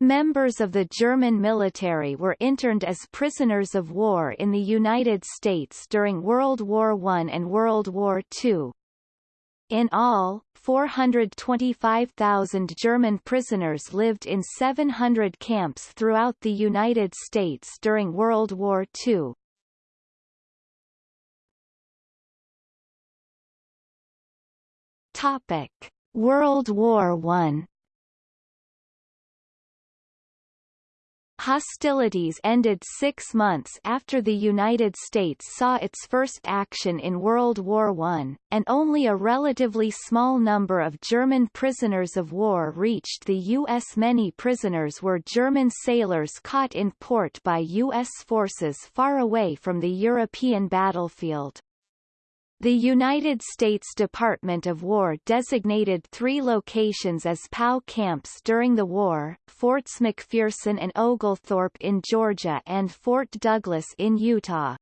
Members of the German military were interned as prisoners of war in the United States during World War I and World War II. In all, 425,000 German prisoners lived in 700 camps throughout the United States during World War II. Topic: World War I Hostilities ended six months after the United States saw its first action in World War I, and only a relatively small number of German prisoners of war reached the U.S. Many prisoners were German sailors caught in port by U.S. forces far away from the European battlefield. The United States Department of War designated three locations as POW camps during the war, Forts McPherson and Oglethorpe in Georgia and Fort Douglas in Utah.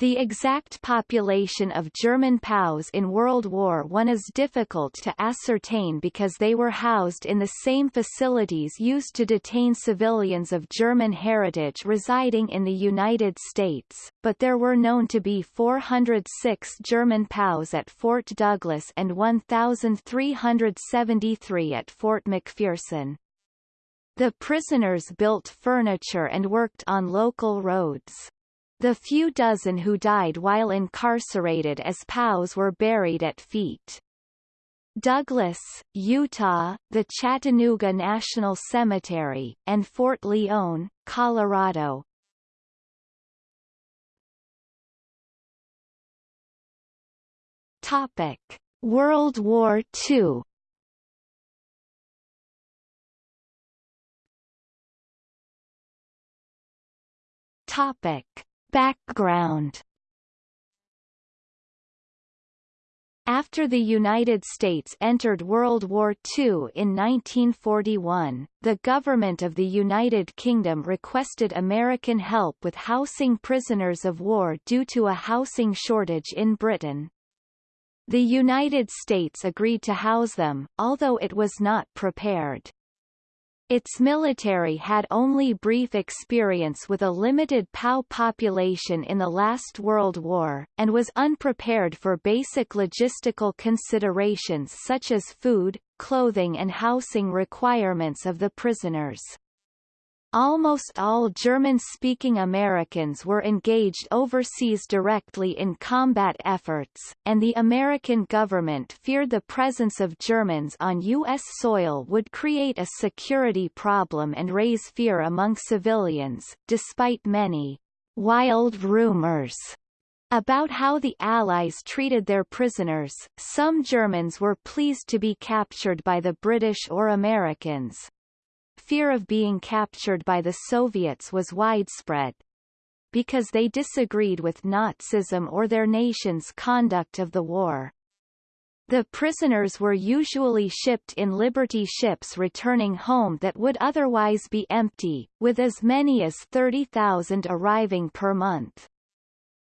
The exact population of German POWs in World War I is difficult to ascertain because they were housed in the same facilities used to detain civilians of German heritage residing in the United States, but there were known to be 406 German POWs at Fort Douglas and 1,373 at Fort McPherson. The prisoners built furniture and worked on local roads. The few dozen who died while incarcerated as POWs were buried at Feet. Douglas, Utah, the Chattanooga National Cemetery, and Fort Lyon, Colorado. Topic: World War II. Topic: Background After the United States entered World War II in 1941, the government of the United Kingdom requested American help with housing prisoners of war due to a housing shortage in Britain. The United States agreed to house them, although it was not prepared. Its military had only brief experience with a limited POW population in the last World War, and was unprepared for basic logistical considerations such as food, clothing and housing requirements of the prisoners. Almost all German-speaking Americans were engaged overseas directly in combat efforts, and the American government feared the presence of Germans on U.S. soil would create a security problem and raise fear among civilians, despite many wild rumors about how the Allies treated their prisoners, some Germans were pleased to be captured by the British or Americans, fear of being captured by the Soviets was widespread. Because they disagreed with Nazism or their nation's conduct of the war. The prisoners were usually shipped in Liberty ships returning home that would otherwise be empty, with as many as 30,000 arriving per month.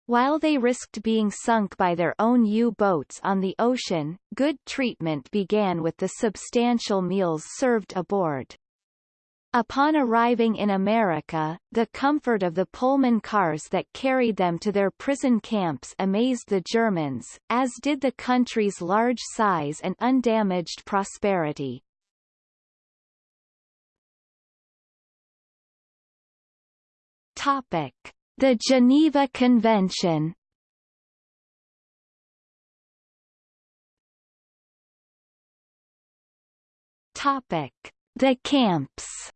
While they risked being sunk by their own U-boats on the ocean, good treatment began with the substantial meals served aboard. Upon arriving in America, the comfort of the Pullman cars that carried them to their prison camps amazed the Germans, as did the country's large size and undamaged prosperity. Topic: The Geneva Convention. Topic: The camps.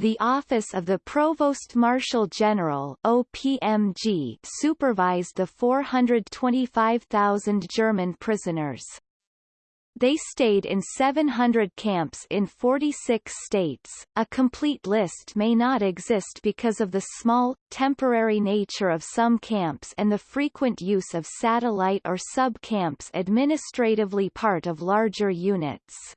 The Office of the Provost Marshal General OPMG supervised the 425,000 German prisoners. They stayed in 700 camps in 46 states. A complete list may not exist because of the small, temporary nature of some camps and the frequent use of satellite or sub-camps administratively part of larger units.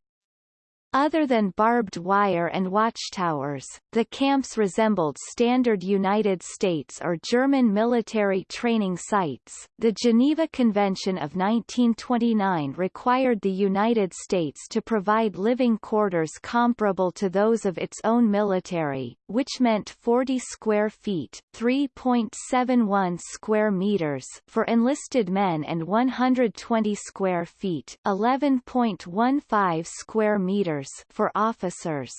Other than barbed wire and watchtowers, the camps resembled standard United States or German military training sites. The Geneva Convention of 1929 required the United States to provide living quarters comparable to those of its own military, which meant 40 square feet, 3.71 square meters for enlisted men and 120 square feet, 11.15 square meters for officers.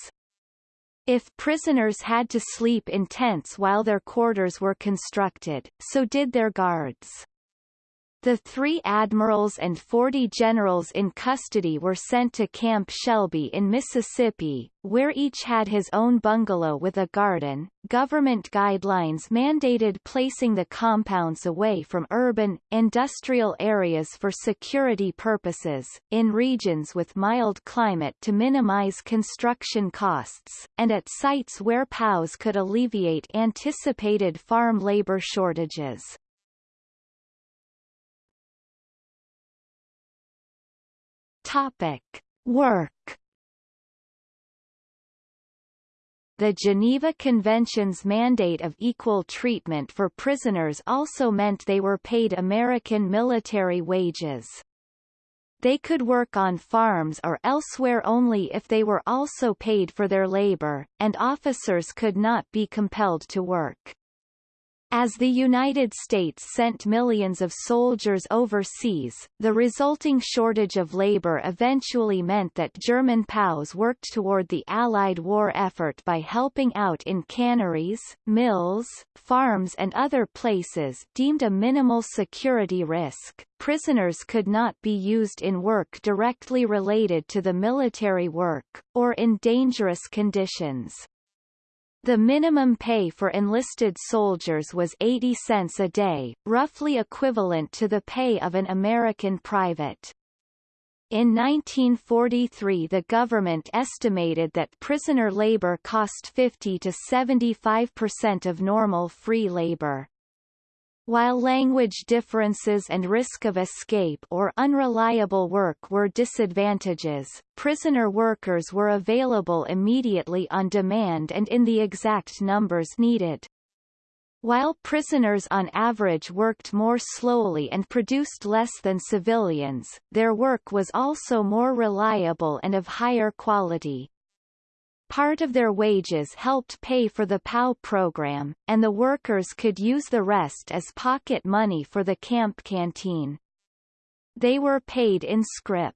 If prisoners had to sleep in tents while their quarters were constructed, so did their guards. The three admirals and 40 generals in custody were sent to Camp Shelby in Mississippi, where each had his own bungalow with a garden. Government guidelines mandated placing the compounds away from urban, industrial areas for security purposes, in regions with mild climate to minimize construction costs, and at sites where POWs could alleviate anticipated farm labor shortages. Topic. Work The Geneva Convention's mandate of equal treatment for prisoners also meant they were paid American military wages. They could work on farms or elsewhere only if they were also paid for their labor, and officers could not be compelled to work. As the United States sent millions of soldiers overseas, the resulting shortage of labor eventually meant that German POWs worked toward the Allied war effort by helping out in canneries, mills, farms and other places deemed a minimal security risk. Prisoners could not be used in work directly related to the military work, or in dangerous conditions. The minimum pay for enlisted soldiers was 80 cents a day, roughly equivalent to the pay of an American private. In 1943 the government estimated that prisoner labor cost 50 to 75 percent of normal free labor. While language differences and risk of escape or unreliable work were disadvantages, prisoner workers were available immediately on demand and in the exact numbers needed. While prisoners on average worked more slowly and produced less than civilians, their work was also more reliable and of higher quality. Part of their wages helped pay for the POW program, and the workers could use the rest as pocket money for the camp canteen. They were paid in scrip.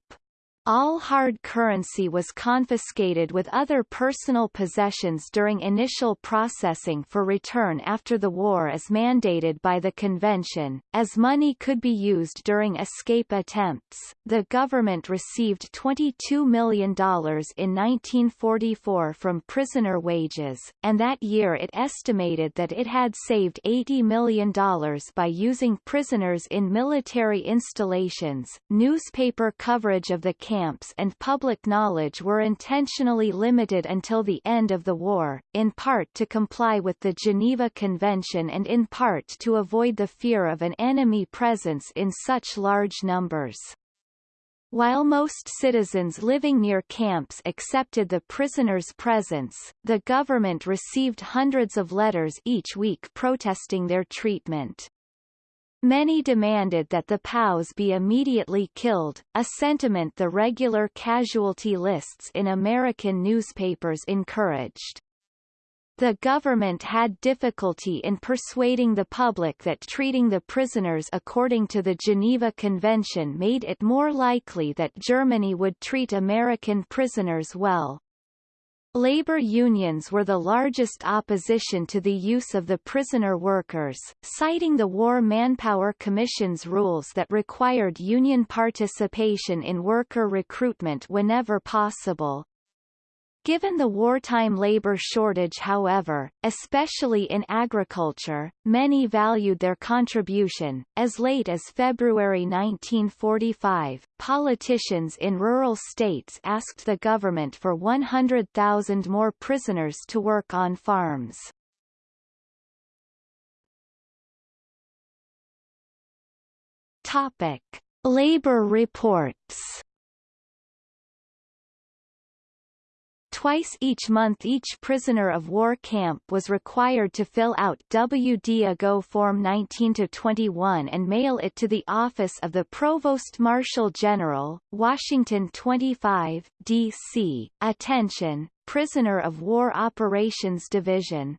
All hard currency was confiscated with other personal possessions during initial processing for return after the war as mandated by the convention. As money could be used during escape attempts, the government received $22 million in 1944 from prisoner wages, and that year it estimated that it had saved $80 million by using prisoners in military installations. Newspaper coverage of the camp camps and public knowledge were intentionally limited until the end of the war, in part to comply with the Geneva Convention and in part to avoid the fear of an enemy presence in such large numbers. While most citizens living near camps accepted the prisoners' presence, the government received hundreds of letters each week protesting their treatment. Many demanded that the POWs be immediately killed, a sentiment the regular casualty lists in American newspapers encouraged. The government had difficulty in persuading the public that treating the prisoners according to the Geneva Convention made it more likely that Germany would treat American prisoners well. Labor unions were the largest opposition to the use of the prisoner workers, citing the War Manpower Commission's rules that required union participation in worker recruitment whenever possible. Given the wartime labor shortage however, especially in agriculture, many valued their contribution. As late as February 1945, politicians in rural states asked the government for 100,000 more prisoners to work on farms. Topic. Labor reports Twice each month each prisoner of war camp was required to fill out WD-AGO Form 19-21 and mail it to the Office of the Provost Marshal General, Washington 25, D.C. Attention! Prisoner of War Operations Division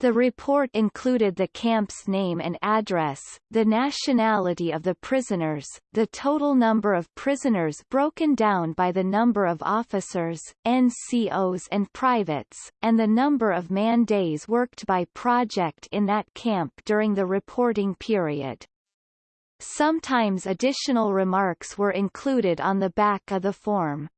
the report included the camp's name and address, the nationality of the prisoners, the total number of prisoners broken down by the number of officers, NCOs and privates, and the number of man-days worked by project in that camp during the reporting period. Sometimes additional remarks were included on the back of the form.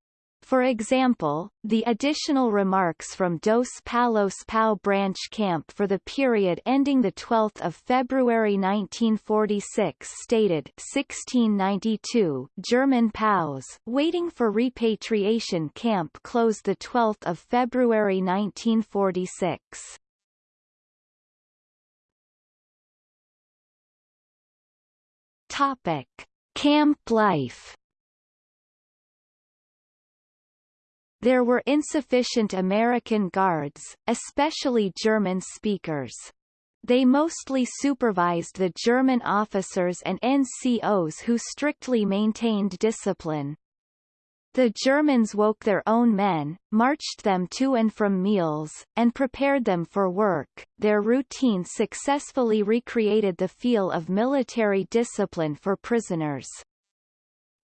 For example, the additional remarks from Dos Palos POW branch camp for the period ending 12 February 1946 stated 1692 German POWs waiting for repatriation camp closed 12 February 1946. Topic. Camp life There were insufficient American guards, especially German speakers. They mostly supervised the German officers and NCOs who strictly maintained discipline. The Germans woke their own men, marched them to and from meals, and prepared them for work. Their routine successfully recreated the feel of military discipline for prisoners.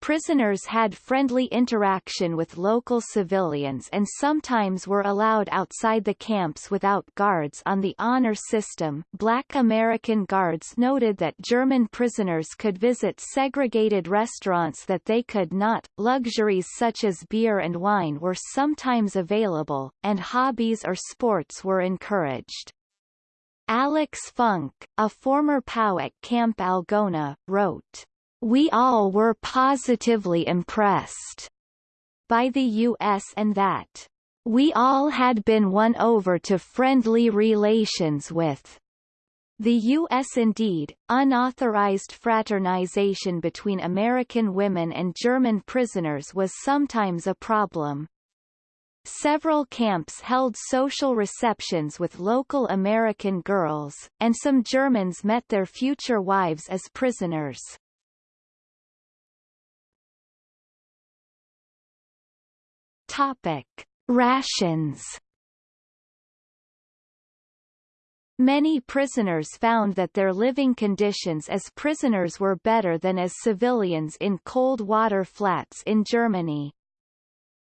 Prisoners had friendly interaction with local civilians and sometimes were allowed outside the camps without guards on the honor system. Black American guards noted that German prisoners could visit segregated restaurants that they could not. Luxuries such as beer and wine were sometimes available, and hobbies or sports were encouraged. Alex Funk, a former POW at Camp Algona, wrote, we all were positively impressed by the U.S. and that we all had been won over to friendly relations with the U.S. Indeed, unauthorized fraternization between American women and German prisoners was sometimes a problem. Several camps held social receptions with local American girls, and some Germans met their future wives as prisoners. Topic: Rations. Many prisoners found that their living conditions as prisoners were better than as civilians in cold water flats in Germany.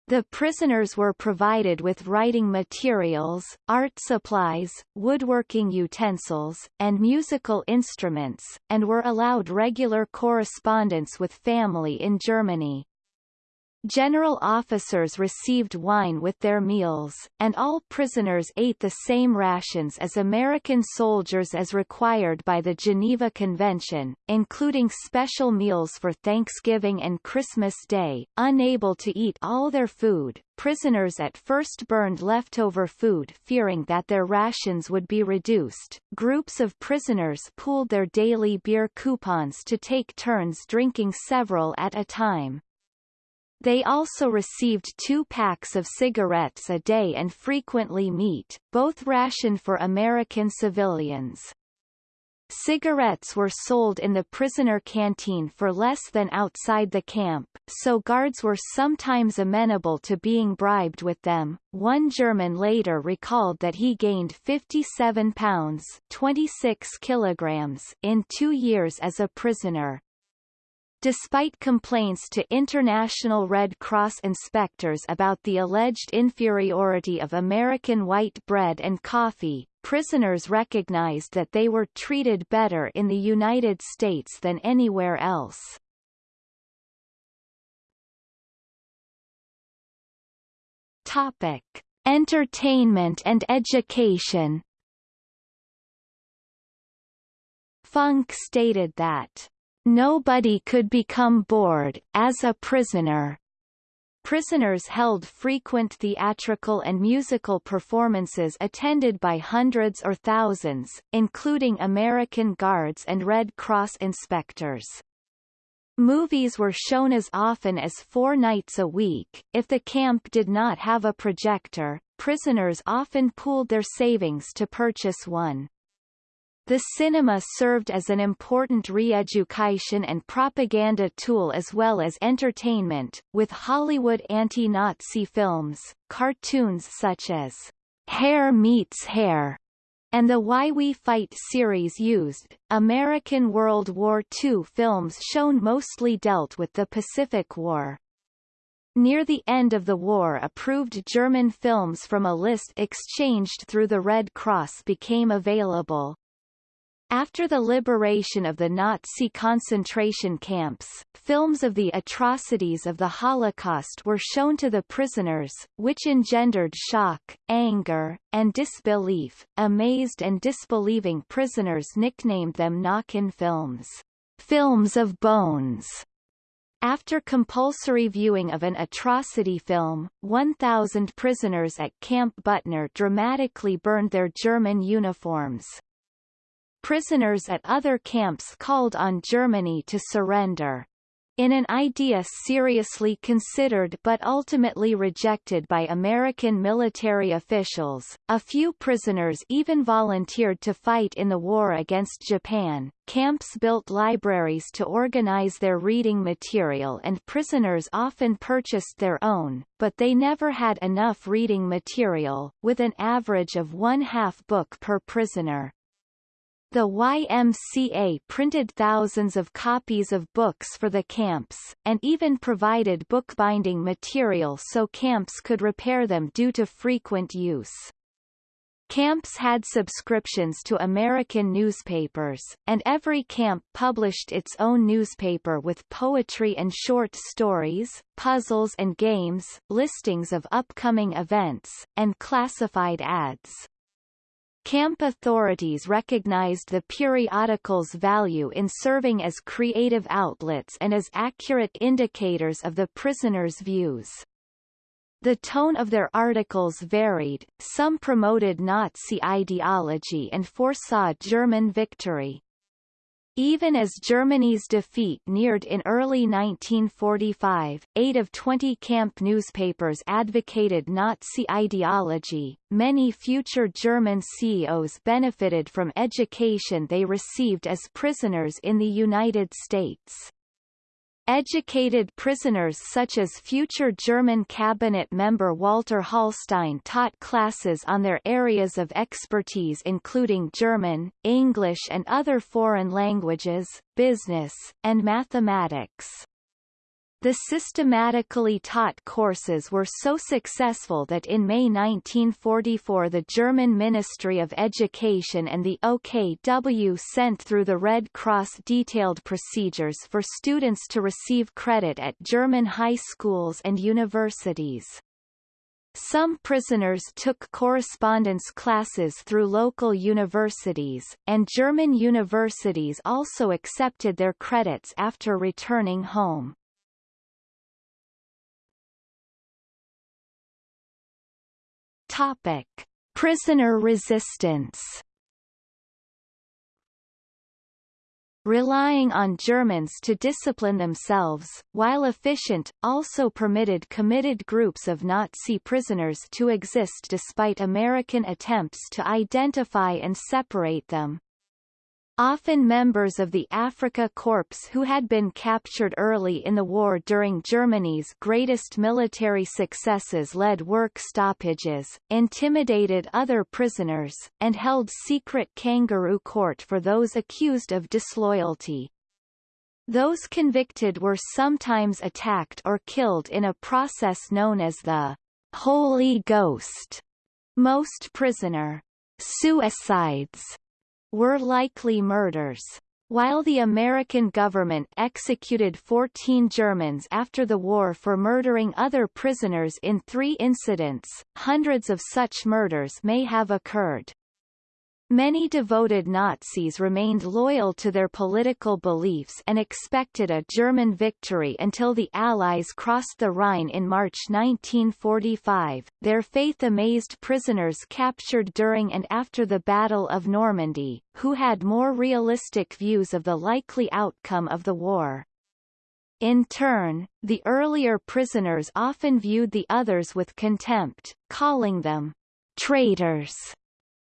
The prisoners were provided with writing materials, art supplies, woodworking utensils, and musical instruments, and were allowed regular correspondence with family in Germany. General officers received wine with their meals, and all prisoners ate the same rations as American soldiers as required by the Geneva Convention, including special meals for Thanksgiving and Christmas Day. Unable to eat all their food, prisoners at first burned leftover food fearing that their rations would be reduced. Groups of prisoners pooled their daily beer coupons to take turns drinking several at a time. They also received two packs of cigarettes a day and frequently meat, both rationed for American civilians. Cigarettes were sold in the prisoner canteen for less than outside the camp, so guards were sometimes amenable to being bribed with them. One German later recalled that he gained 57 pounds 26 kilograms in two years as a prisoner. Despite complaints to International Red Cross inspectors about the alleged inferiority of American white bread and coffee, prisoners recognized that they were treated better in the United States than anywhere else. Topic: Entertainment and education. Funk stated that Nobody could become bored, as a prisoner. Prisoners held frequent theatrical and musical performances attended by hundreds or thousands, including American Guards and Red Cross inspectors. Movies were shown as often as four nights a week. If the camp did not have a projector, prisoners often pooled their savings to purchase one. The cinema served as an important re-education and propaganda tool as well as entertainment, with Hollywood anti-Nazi films, cartoons such as Herr Meets Hare and the Why We Fight series used. American World War II films shown mostly dealt with the Pacific War. Near the end of the war approved German films from a list exchanged through the Red Cross became available. After the liberation of the Nazi concentration camps, films of the atrocities of the Holocaust were shown to the prisoners, which engendered shock, anger, and disbelief. Amazed and disbelieving prisoners nicknamed them Knochen films, films of bones. After compulsory viewing of an atrocity film, 1,000 prisoners at Camp Butner dramatically burned their German uniforms. Prisoners at other camps called on Germany to surrender. In an idea seriously considered but ultimately rejected by American military officials, a few prisoners even volunteered to fight in the war against Japan. Camps built libraries to organize their reading material and prisoners often purchased their own, but they never had enough reading material, with an average of one half book per prisoner. The YMCA printed thousands of copies of books for the camps, and even provided bookbinding material so camps could repair them due to frequent use. Camps had subscriptions to American newspapers, and every camp published its own newspaper with poetry and short stories, puzzles and games, listings of upcoming events, and classified ads. Camp authorities recognized the periodical's value in serving as creative outlets and as accurate indicators of the prisoners' views. The tone of their articles varied, some promoted Nazi ideology and foresaw German victory, even as Germany's defeat neared in early 1945, eight of 20 camp newspapers advocated Nazi ideology. Many future German CEOs benefited from education they received as prisoners in the United States. Educated prisoners such as future German cabinet member Walter Hallstein taught classes on their areas of expertise including German, English and other foreign languages, business, and mathematics. The systematically taught courses were so successful that in May 1944 the German Ministry of Education and the OKW sent through the Red Cross detailed procedures for students to receive credit at German high schools and universities. Some prisoners took correspondence classes through local universities, and German universities also accepted their credits after returning home. Topic: Prisoner resistance. Relying on Germans to discipline themselves, while efficient, also permitted committed groups of Nazi prisoners to exist despite American attempts to identify and separate them. Often members of the Afrika Korps who had been captured early in the war during Germany's greatest military successes led work stoppages, intimidated other prisoners, and held secret kangaroo court for those accused of disloyalty. Those convicted were sometimes attacked or killed in a process known as the Holy Ghost. Most prisoner suicides were likely murders. While the American government executed 14 Germans after the war for murdering other prisoners in three incidents, hundreds of such murders may have occurred. Many devoted Nazis remained loyal to their political beliefs and expected a German victory until the Allies crossed the Rhine in March 1945. Their faith amazed prisoners captured during and after the Battle of Normandy, who had more realistic views of the likely outcome of the war. In turn, the earlier prisoners often viewed the others with contempt, calling them traitors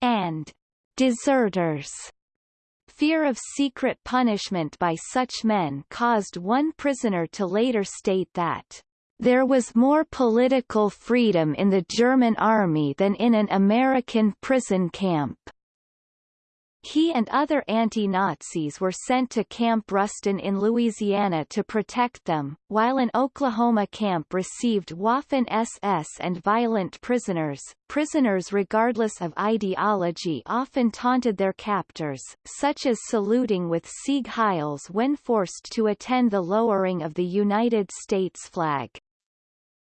and deserters. Fear of secret punishment by such men caused one prisoner to later state that there was more political freedom in the German army than in an American prison camp. He and other anti-Nazis were sent to Camp Ruston in Louisiana to protect them, while an Oklahoma camp received Waffen-SS and violent prisoners. Prisoners regardless of ideology often taunted their captors, such as saluting with Sieg Heils when forced to attend the lowering of the United States flag.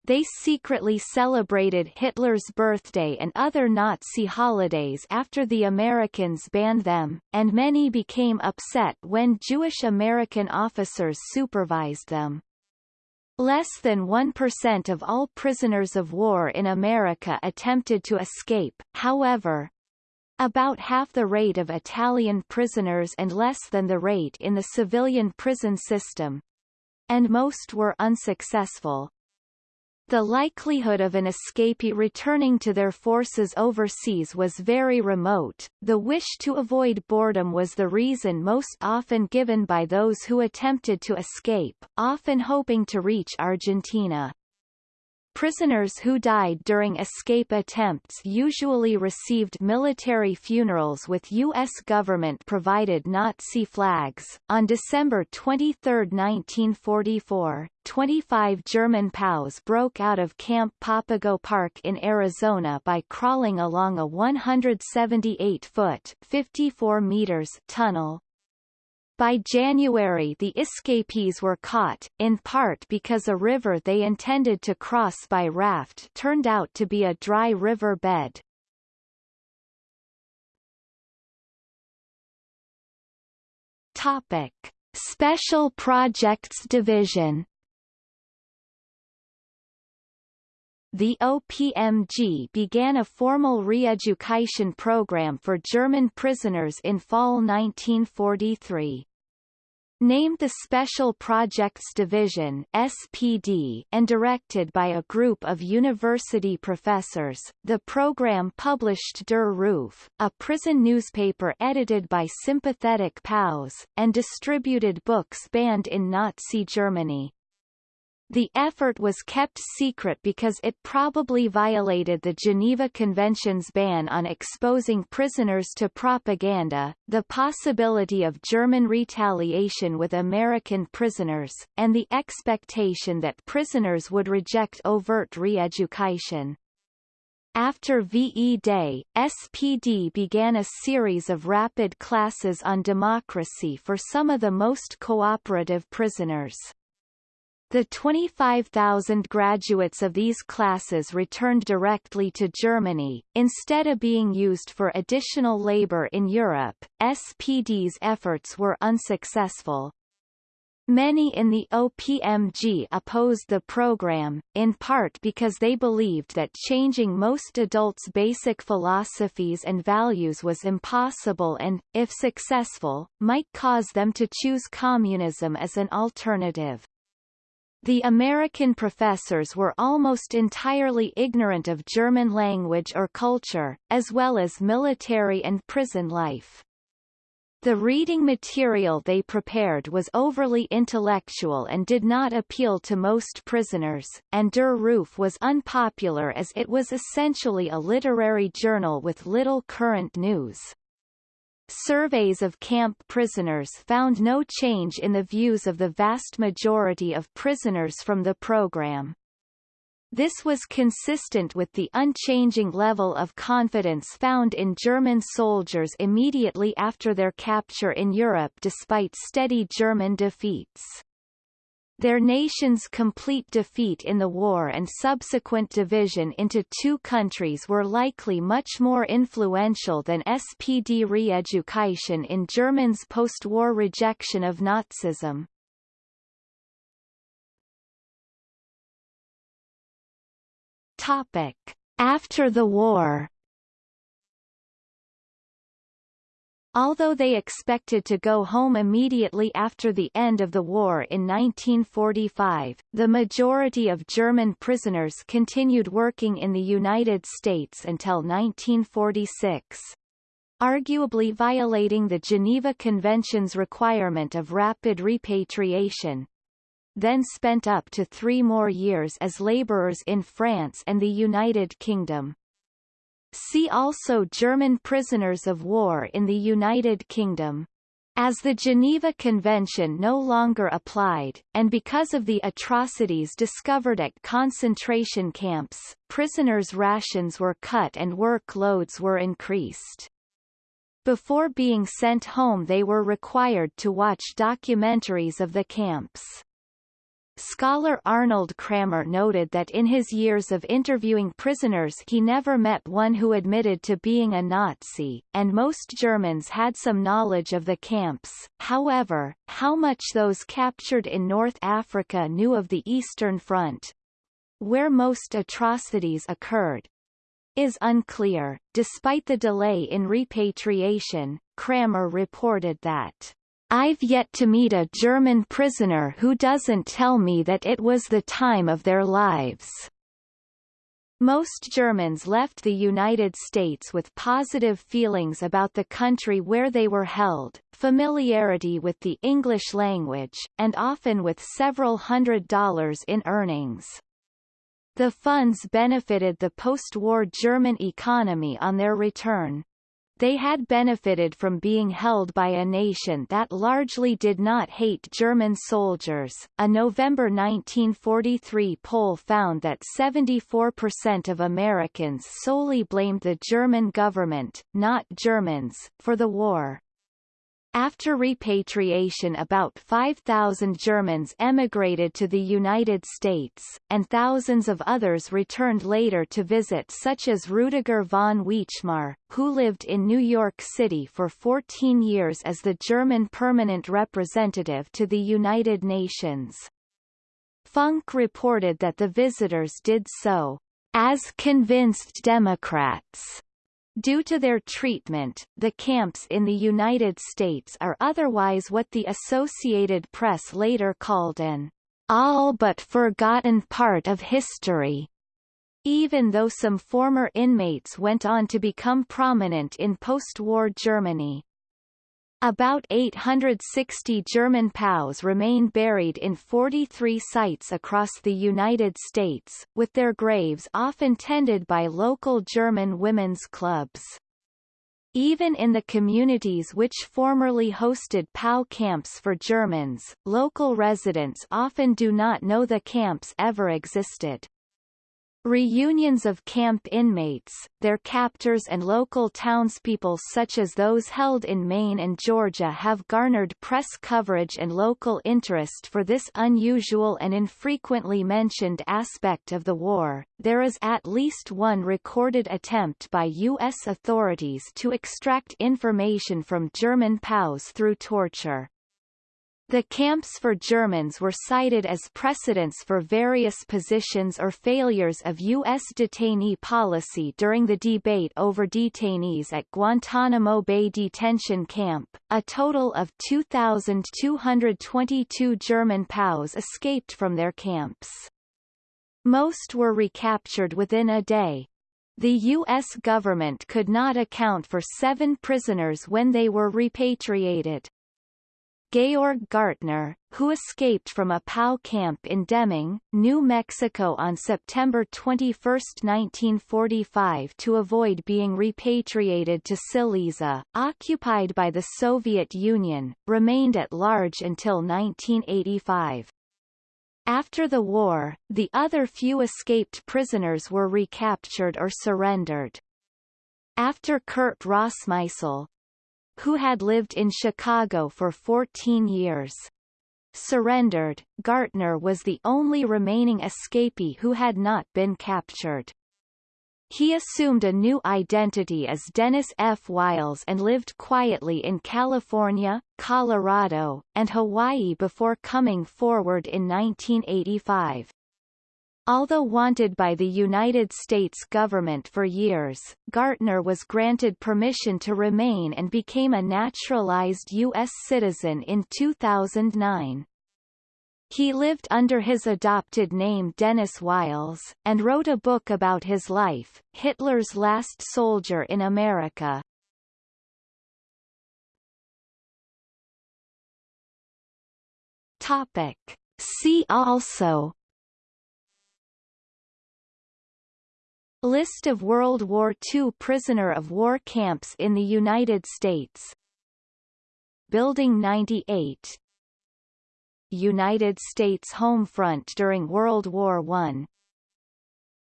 They secretly celebrated Hitler's birthday and other Nazi holidays after the Americans banned them, and many became upset when Jewish American officers supervised them. Less than 1% of all prisoners of war in America attempted to escape, however, about half the rate of Italian prisoners and less than the rate in the civilian prison system, and most were unsuccessful. The likelihood of an escapee returning to their forces overseas was very remote. The wish to avoid boredom was the reason most often given by those who attempted to escape, often hoping to reach Argentina. Prisoners who died during escape attempts usually received military funerals with U.S. government-provided Nazi flags. On December 23, 1944, 25 German POWs broke out of Camp Papago Park in Arizona by crawling along a 178-foot (54 meters) tunnel, by January the escapees were caught, in part because a river they intended to cross by raft turned out to be a dry river bed. Topic. Special Projects Division The OPMG began a formal re-education program for German prisoners in fall 1943. Named the Special Projects Division SPD and directed by a group of university professors, the program published Der Ruf, a prison newspaper edited by sympathetic POWs, and distributed books banned in Nazi Germany. The effort was kept secret because it probably violated the Geneva Convention's ban on exposing prisoners to propaganda, the possibility of German retaliation with American prisoners, and the expectation that prisoners would reject overt re-education. After VE Day, SPD began a series of rapid classes on democracy for some of the most cooperative prisoners. The 25,000 graduates of these classes returned directly to Germany, instead of being used for additional labor in Europe. SPD's efforts were unsuccessful. Many in the OPMG opposed the program, in part because they believed that changing most adults' basic philosophies and values was impossible and, if successful, might cause them to choose communism as an alternative. The American professors were almost entirely ignorant of German language or culture, as well as military and prison life. The reading material they prepared was overly intellectual and did not appeal to most prisoners, and Der Ruf was unpopular as it was essentially a literary journal with little current news. Surveys of camp prisoners found no change in the views of the vast majority of prisoners from the program. This was consistent with the unchanging level of confidence found in German soldiers immediately after their capture in Europe despite steady German defeats. Their nation's complete defeat in the war and subsequent division into two countries were likely much more influential than SPD re-education in Germans' post-war rejection of Nazism. Topic. After the war Although they expected to go home immediately after the end of the war in 1945, the majority of German prisoners continued working in the United States until 1946. Arguably violating the Geneva Convention's requirement of rapid repatriation, then spent up to three more years as laborers in France and the United Kingdom. See also German prisoners of war in the United Kingdom. As the Geneva Convention no longer applied, and because of the atrocities discovered at concentration camps, prisoners' rations were cut and workloads were increased. Before being sent home they were required to watch documentaries of the camps. Scholar Arnold Krammer noted that in his years of interviewing prisoners he never met one who admitted to being a Nazi, and most Germans had some knowledge of the camps. However, how much those captured in North Africa knew of the Eastern Front, where most atrocities occurred, is unclear. Despite the delay in repatriation, Krammer reported that I've yet to meet a German prisoner who doesn't tell me that it was the time of their lives. Most Germans left the United States with positive feelings about the country where they were held, familiarity with the English language, and often with several hundred dollars in earnings. The funds benefited the post-war German economy on their return. They had benefited from being held by a nation that largely did not hate German soldiers. A November 1943 poll found that 74% of Americans solely blamed the German government, not Germans, for the war. After repatriation about 5,000 Germans emigrated to the United States, and thousands of others returned later to visit such as Rudiger von Wechmar, who lived in New York City for 14 years as the German permanent representative to the United Nations. Funk reported that the visitors did so, as convinced Democrats Due to their treatment, the camps in the United States are otherwise what the Associated Press later called an all but forgotten part of history. Even though some former inmates went on to become prominent in post-war Germany. About 860 German POWs remain buried in 43 sites across the United States, with their graves often tended by local German women's clubs. Even in the communities which formerly hosted POW camps for Germans, local residents often do not know the camps ever existed. Reunions of camp inmates, their captors and local townspeople such as those held in Maine and Georgia have garnered press coverage and local interest for this unusual and infrequently mentioned aspect of the war. There is at least one recorded attempt by U.S. authorities to extract information from German POWs through torture. The camps for Germans were cited as precedents for various positions or failures of U.S. detainee policy during the debate over detainees at Guantanamo Bay Detention Camp. A total of 2,222 German POWs escaped from their camps. Most were recaptured within a day. The U.S. government could not account for seven prisoners when they were repatriated. Georg Gartner, who escaped from a POW camp in Deming, New Mexico on September 21, 1945 to avoid being repatriated to Silesia, occupied by the Soviet Union, remained at large until 1985. After the war, the other few escaped prisoners were recaptured or surrendered. After Kurt Rossmeisel, who had lived in Chicago for 14 years. Surrendered, Gartner was the only remaining escapee who had not been captured. He assumed a new identity as Dennis F. Whiles and lived quietly in California, Colorado, and Hawaii before coming forward in 1985. Although wanted by the United States government for years, Gartner was granted permission to remain and became a naturalized U.S. citizen in 2009. He lived under his adopted name Dennis Whiles, and wrote a book about his life, Hitler's Last Soldier in America. Topic. See also List of World War II prisoner of war camps in the United States. Building 98 United States home front during World War I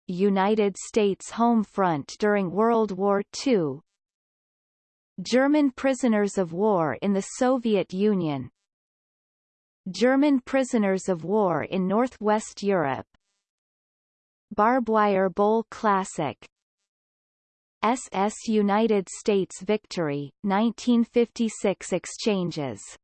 United States home front during World War II German prisoners of war in the Soviet Union. German prisoners of war in Northwest Europe Barbwire Bowl Classic. SS United States Victory, 1956 exchanges